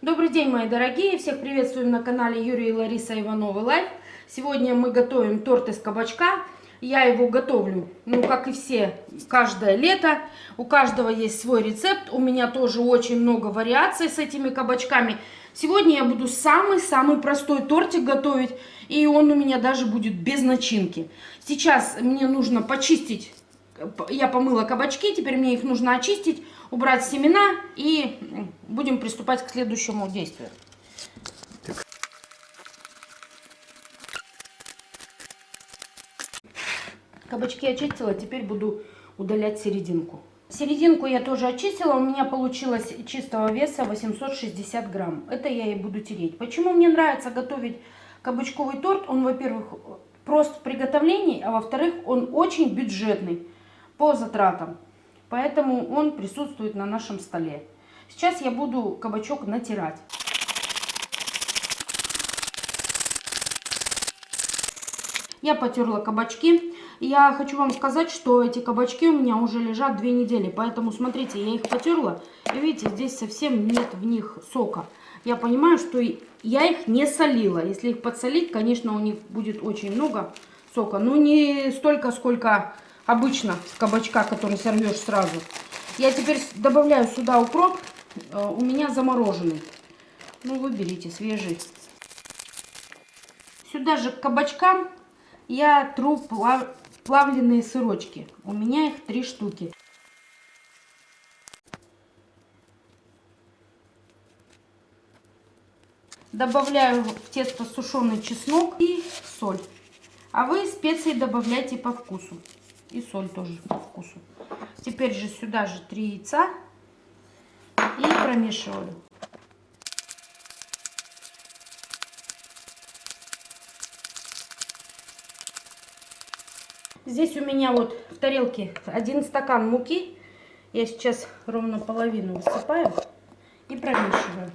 Добрый день, мои дорогие! Всех приветствуем на канале Юрия и Лариса Ивановы Life. Сегодня мы готовим торт из кабачка. Я его готовлю, ну, как и все, каждое лето. У каждого есть свой рецепт. У меня тоже очень много вариаций с этими кабачками. Сегодня я буду самый-самый простой тортик готовить. И он у меня даже будет без начинки. Сейчас мне нужно почистить. Я помыла кабачки, теперь мне их нужно очистить убрать семена и будем приступать к следующему действию. Кабачки очистила, теперь буду удалять серединку. Серединку я тоже очистила, у меня получилось чистого веса 860 грамм. Это я и буду тереть. Почему мне нравится готовить кабачковый торт? Он, во-первых, прост в приготовлении, а во-вторых, он очень бюджетный по затратам. Поэтому он присутствует на нашем столе. Сейчас я буду кабачок натирать. Я потерла кабачки. Я хочу вам сказать, что эти кабачки у меня уже лежат две недели. Поэтому, смотрите, я их потерла. И видите, здесь совсем нет в них сока. Я понимаю, что я их не солила. Если их подсолить, конечно, у них будет очень много сока. Но не столько, сколько обычно с кабачка, который сорвешь сразу. Я теперь добавляю сюда укроп. Э, у меня замороженный. Ну, выберите свежий. Сюда же к кабачкам я тру плав... плавленые сырочки. У меня их три штуки. Добавляю в тесто сушеный чеснок и соль. А вы специи добавляйте по вкусу. И соль тоже по вкусу. Теперь же сюда же три яйца. И промешиваю. Здесь у меня вот в тарелке один стакан муки. Я сейчас ровно половину высыпаю и промешиваю.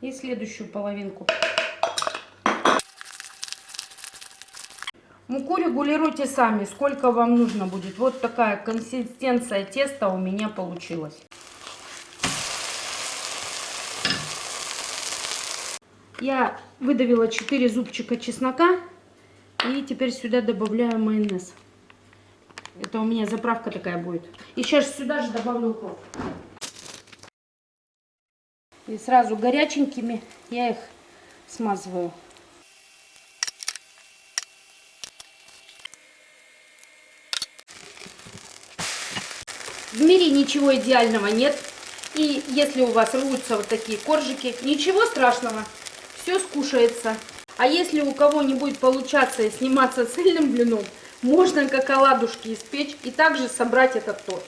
И следующую половинку. Муку регулируйте сами, сколько вам нужно будет. Вот такая консистенция теста у меня получилась. Я выдавила 4 зубчика чеснока. И теперь сюда добавляю майонез. Это у меня заправка такая будет. И сейчас сюда же добавлю укроп. И сразу горяченькими я их смазываю. В мире ничего идеального нет. И если у вас рвутся вот такие коржики, ничего страшного, все скушается. А если у кого не будет получаться сниматься цельным блином, можно как оладушки испечь и также собрать этот торт.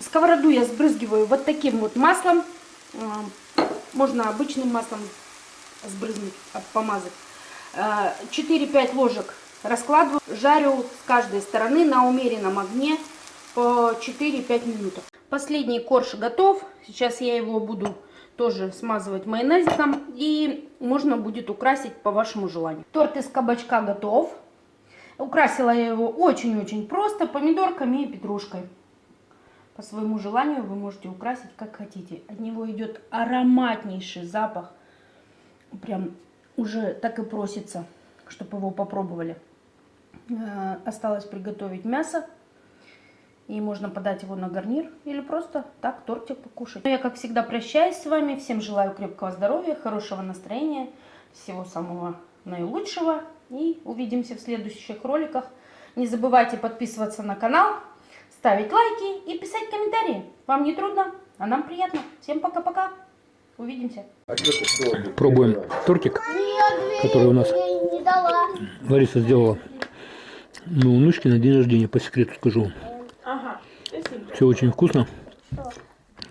Сковороду я сбрызгиваю вот таким вот маслом. А, можно обычным маслом сбрызнуть, помазать. 4-5 а, ложек раскладываю, жарю с каждой стороны на умеренном огне по 4-5 минут. Последний корж готов. Сейчас я его буду тоже смазывать майонезиком. И можно будет украсить по вашему желанию. Торт из кабачка готов. Украсила я его очень-очень просто помидорками и петрушкой. По своему желанию вы можете украсить как хотите. От него идет ароматнейший запах. Прям уже так и просится, чтобы его попробовали. Э, осталось приготовить мясо и можно подать его на гарнир или просто так тортик покушать. Ну, я, как всегда, прощаюсь с вами. Всем желаю крепкого здоровья, хорошего настроения, всего самого наилучшего. И увидимся в следующих роликах. Не забывайте подписываться на канал, ставить лайки и писать комментарии. Вам не трудно, а нам приятно. Всем пока-пока. Увидимся. Пробуем тортик, который у нас Лариса сделала. Ну, внучки на день рождения, по секрету скажу. Все очень вкусно.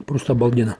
Просто обалденно.